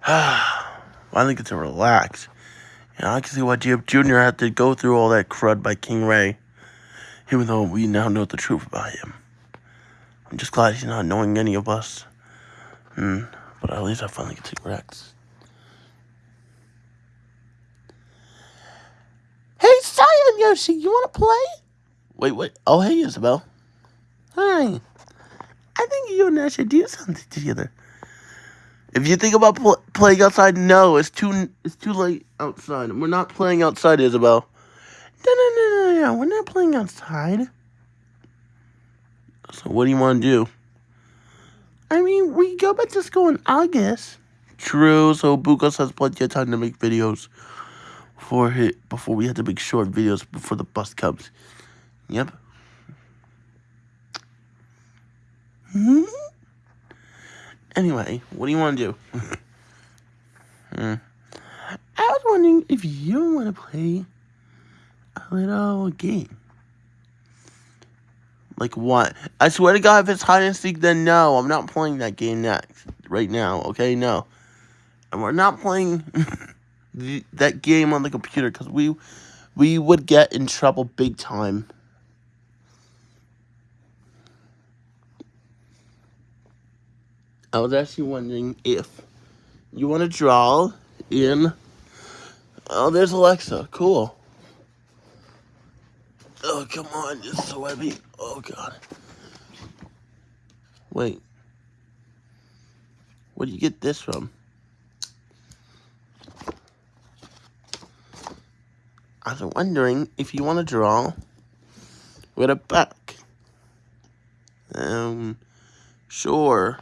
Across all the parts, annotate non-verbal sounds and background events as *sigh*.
*sighs* Finally get to relax. And I can see why GF Jr. had to go through all that crud by King Ray. Even though we now know the truth about him. I'm just glad he's not knowing any of us. Hmm. But at least I finally get to relax. Hey, Cyan Yoshi, you want to play? Wait, wait. Oh, hey, Isabel. Hi. I think you and I should do something together. If you think about pl playing outside, no, it's too it's too late outside. We're not playing outside, Isabelle. No, no, no, no, no. We're not playing outside. So what do you want to do? I mean, we go back to school in August. True. So Bugos has plenty of time to make videos before hit before we have to make short videos before the bus comes. Yep. Hmm. Anyway, what do you want to do? *laughs* hmm. I was wondering if you want to play a little game. Like what? I swear to God, if it's hide and seek, then no, I'm not playing that game next. Right now, okay? No. And we're not playing *laughs* that game on the computer because we we would get in trouble big time. I was actually wondering if you want to draw in. Oh, there's Alexa. Cool. Oh, come on. It's so heavy. Oh, God. Wait. Where do you get this from? I was wondering if you want to draw with a back. Um, sure.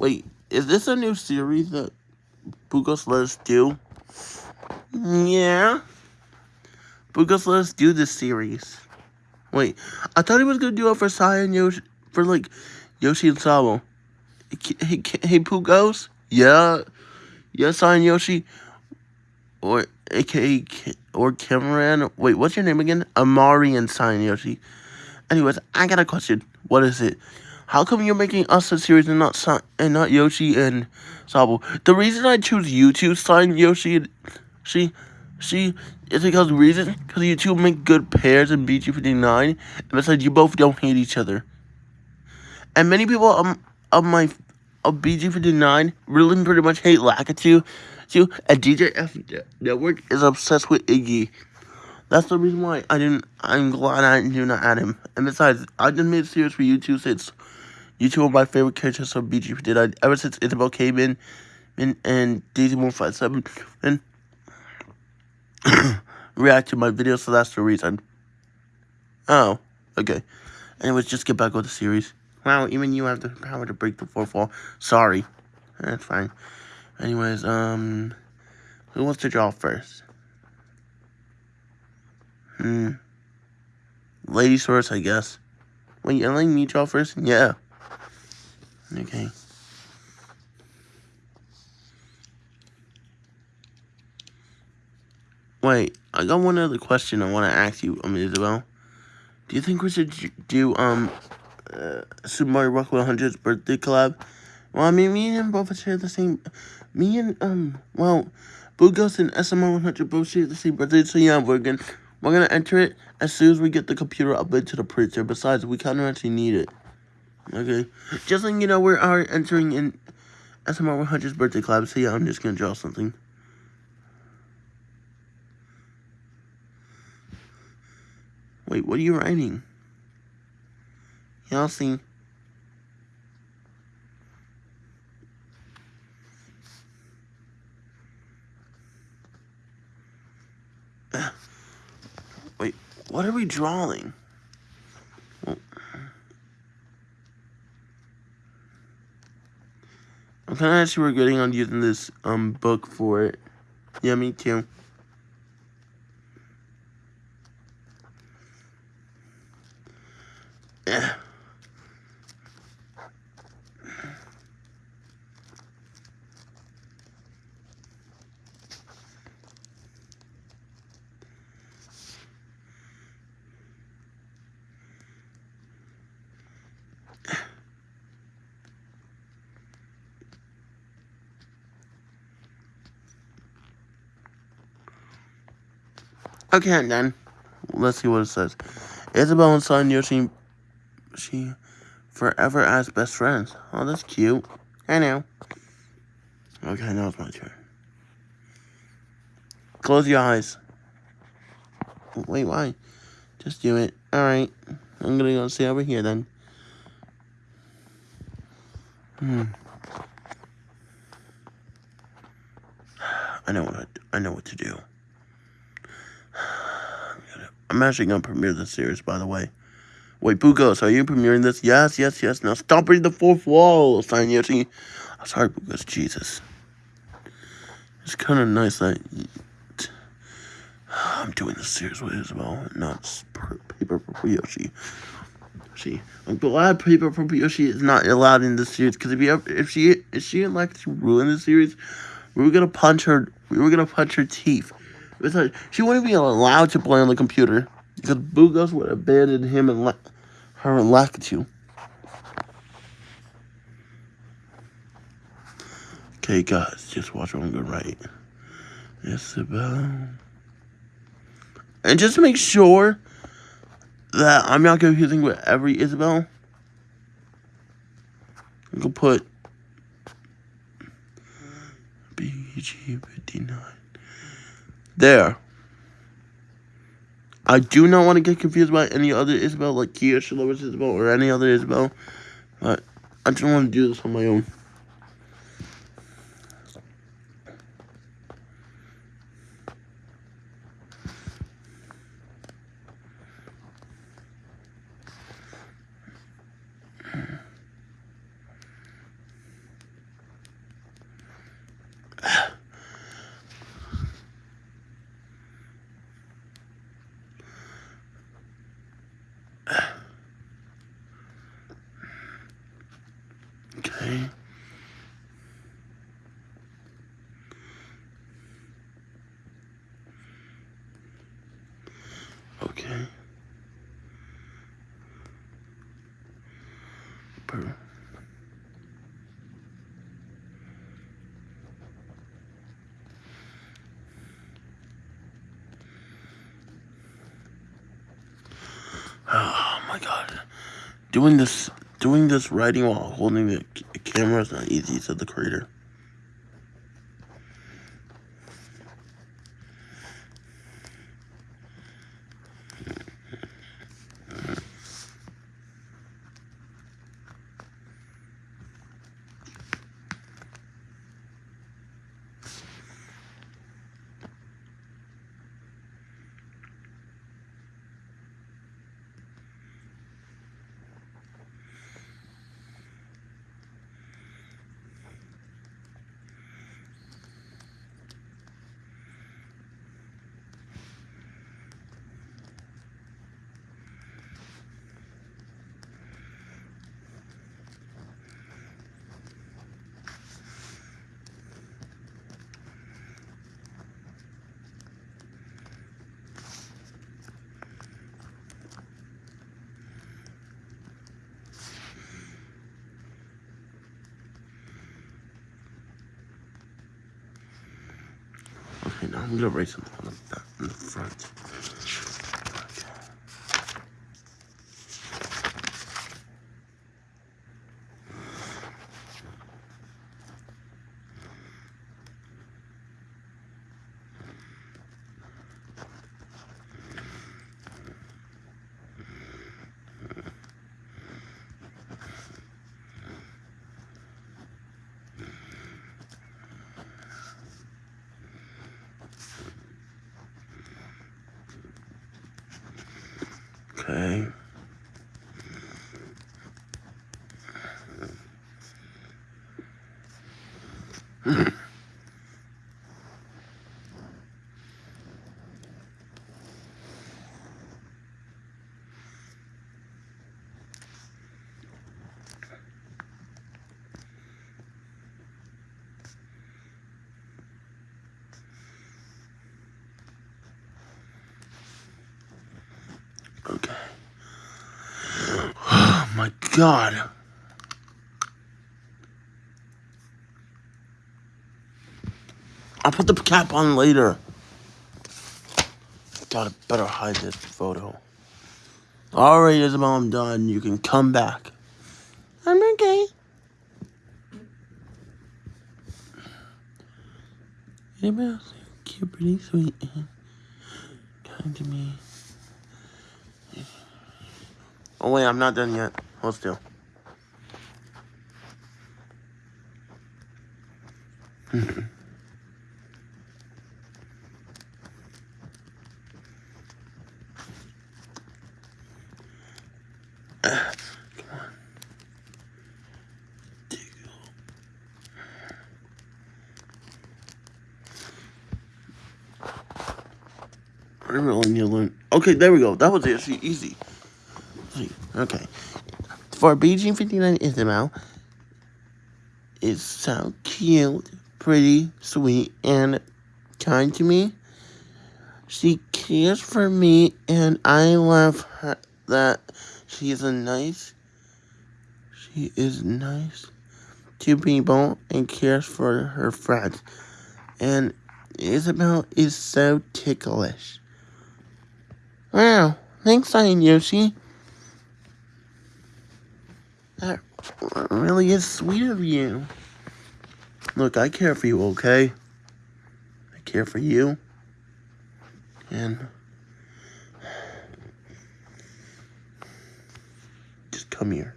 Wait, is this a new series that Bugos let do? Yeah. Bugos let do this series. Wait, I thought he was gonna do it for Cyan Yoshi, for like Yoshi and Sabo. Hey, hey Pugos? Yeah. Yeah, Cyan Yoshi. Or, aka, or Cameron. Wait, what's your name again? Amari and Sai and Yoshi. Anyways, I got a question. What is it? How come you're making us a series and not Sa and not Yoshi and Sabo? The reason I choose you two, Cyan Yoshi and she, she, is because reason because you two make good pairs in BG59, and besides you both don't hate each other. And many people um of my of BG59 really pretty much hate Lakitu, too, and DJF Network is obsessed with Iggy. That's the reason why I didn't. I'm glad I do not add him. And besides, I've just made a series for you two since you two are my favorite characters from BG did I ever since Isabel came in and, and Daisy 157 and *coughs* react to my videos, so that's the reason. Oh, okay. Anyways, just get back with the series. Wow, even you have the power to break the fourth wall. Sorry. That's fine. Anyways, um, who wants to draw first? Hmm. Ladies first, I guess. Wait, you're letting me draw first? Yeah. Okay. Wait, I got one other question I want to ask you, um, Isabelle. Do you think we should do, um, uh, Super Mario Rock 100's birthday collab? Well, I mean, me and him both share the same, me and, um, well, Bugos and SMR 100 both share the same birthday, so yeah, we're gonna, we're gonna enter it as soon as we get the computer up into the printer. Besides, we kind of actually need it. Okay. Just letting you know, we are uh, entering in SMR 100's birthday club. So yeah, I'm just going to draw something. Wait, what are you writing? Y'all see? Ah. Wait, what are we drawing? Kind of actually regretting on using this um book for it. Yeah, me too. Okay, then. Let's see what it says. Isabel and Cyan Yoshi, she forever as best friends. Oh, that's cute. I know. Okay, now it's my turn. Close your eyes. Wait, why? Just do it. Alright. I'm gonna go sit over here then. Hmm. I know what I, I know what to do. I'm actually gonna premiere this series, by the way. Wait, Bugos, are you premiering this? Yes, yes, yes. Now stop reading the fourth wall, Cyan Yoshi. I'm ah, sorry, Bugos. Jesus. It's kind of nice that *sighs* I'm doing this series with Isabel, not paper for Yoshi. She, I'm glad paper for Yoshi is not allowed in this series because if, ever, if she if she like to ruin the series, we were gonna punch her. We were gonna punch her teeth. Like, she wouldn't be allowed to play on the computer because Bugos would abandon him and her and Lakitu. Okay, guys, just watch I'm gonna write. Isabel. And just to make sure that I'm not confusing with every Isabel, I'm gonna put BG59. There. I do not want to get confused by any other Isabel, like Kia Shalovis Isabel or any other Isabel. But I just want to do this on my own. Okay. Okay. Oh my god. Doing this Doing this writing while holding the camera is not easy, said the creator. I'm gonna write something in the. Okay. Okay. Oh my god. I'll put the cap on later. gotta better hide this photo. Alright, Isabel, I'm done. You can come back. I'm okay. Isabel, cute, pretty sweet, and kind to me. Oh wait, I'm not done yet. Hold still. Okay, there we go. That was actually easy. Okay. For BG59 Isabel, it's so cute, pretty, sweet, and kind to me. She cares for me, and I love her that she is a nice. She is nice to people and cares for her friends. And Isabel is so ticklish. Wow, thanks, Cyan Yoshi. That really is sweet of you. Look, I care for you, okay? I care for you. And just come here.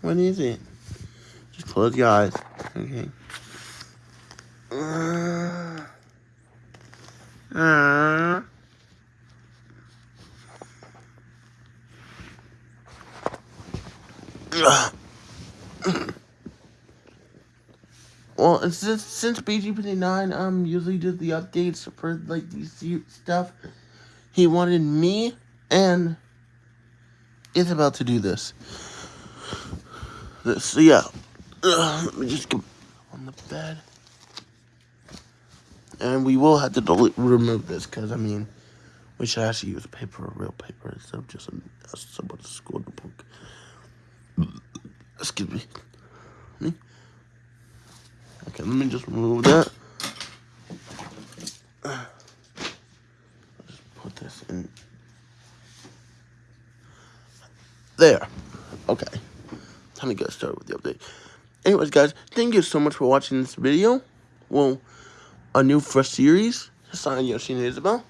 What is it? Just close your eyes. Okay. Uh, uh. *coughs* Well, since since BG59 um usually does the updates for like these stuff, he wanted me and is about to do this. This, so yeah, *coughs* let me just get on the bed, and we will have to delete, remove this because I mean, we should actually use paper, real paper, instead of just a, someone's school book. Excuse me. Me. Okay, let me just remove that. Just put this in. There. Okay. Time to get started with the update. Anyways, guys, thank you so much for watching this video. Well, a new fresh series. Cyan Yoshi and Isabel.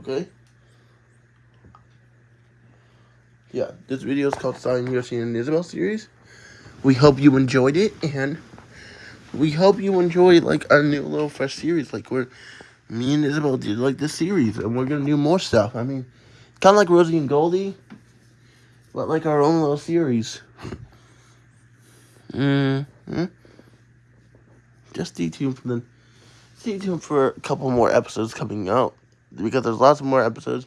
Okay. Yeah, this video is called Cyan Yoshi and Isabel series. We hope you enjoyed it, and we hope you enjoyed like our new little fresh series. Like where me and Isabel did like this series, and we're gonna do more stuff. I mean, kind of like Rosie and Goldie, but like our own little series. *laughs* Mm hmm. Just stay tuned for the stay tuned for a couple more episodes coming out because there's lots more episodes.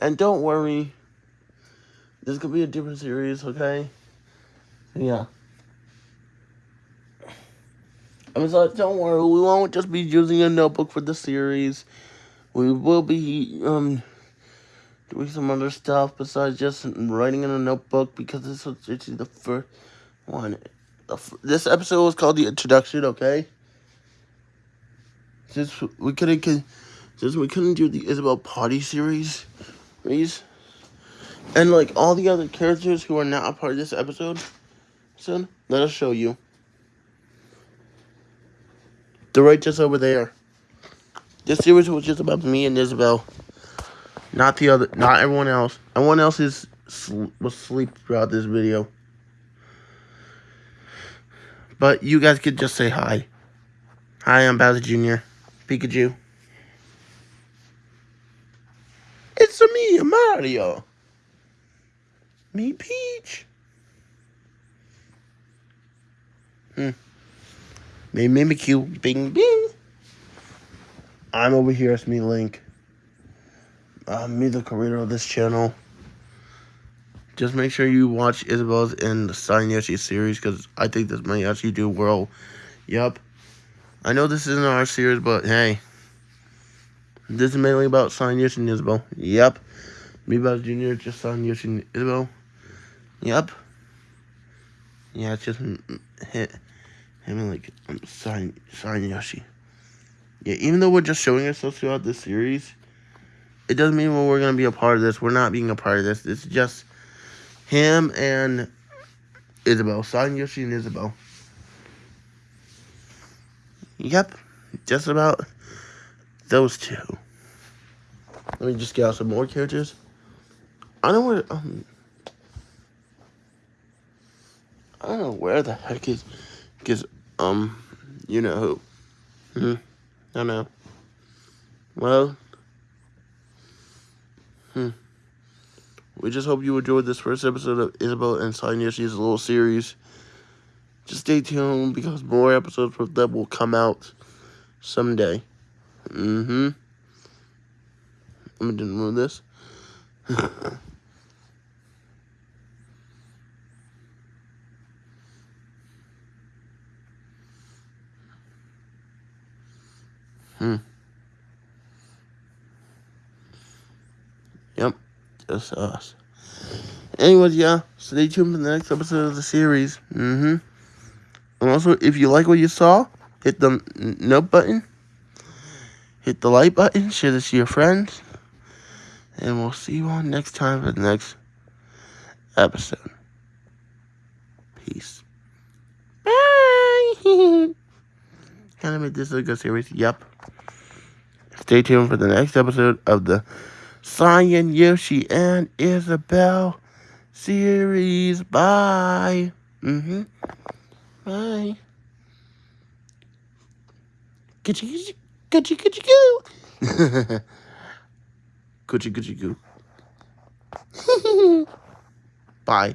And don't worry, this could be a different series, okay? Yeah. I was like, don't worry, we won't just be using a notebook for the series. We will be um doing some other stuff besides just writing in a notebook because this was actually the first one. This episode was called the introduction, okay? Since we couldn't, since we couldn't do the Isabel Party series, and like all the other characters who are not a part of this episode, son, let us show you. They're right just over there. This series was just about me and Isabel. Not the other, not everyone else. Everyone else is was asleep throughout this video. But you guys could just say hi. Hi, I'm Bowser Jr. Pikachu. It's me, Mario. Me, Peach. Hmm. May Mimikyu. Bing, bing. I'm over here as me, Link. I'm me, the creator of this channel. Just make sure you watch Isabel's and Yoshi series because I think this might actually do well. Yep. I know this isn't our series, but hey. This is mainly about Cyan Yoshi and Isabel. Yep. Me, Bowser Jr., just Cyan Yoshi and Isabel. Yep. Yeah, it's just hit him and like um, Cyan, Cyan Yoshi. Yeah, even though we're just showing ourselves throughout this series, it doesn't mean we're to be a part of this. We're not being a part of this. It's just him and Isabel. Cyan Yoshi and Isabel. Yep, just about those two. Let me just get out some more characters. I don't know where, um, I don't know where the heck is, because, um, you know who. Hmm, I know. Well, hmm. We just hope you enjoyed this first episode of Isabel and Cyan Yoshi's little series. Just stay tuned because more episodes of that will come out someday. Mm-hmm. Let me remove this. *laughs* hmm. Yep, just us. Anyways, yeah, stay tuned for the next episode of the series. Mm-hmm. And also, if you like what you saw, hit the note button, hit the like button, share this to your friends, and we'll see you on next time for the next episode. Peace. Bye. *laughs* kind of made this a good series. Yep. Stay tuned for the next episode of the Cyan Yoshi and Isabelle series. Bye. Mm-hmm. Bye. Coochie coochie coochie goo. *laughs* coochie coochie goo. *laughs* Bye.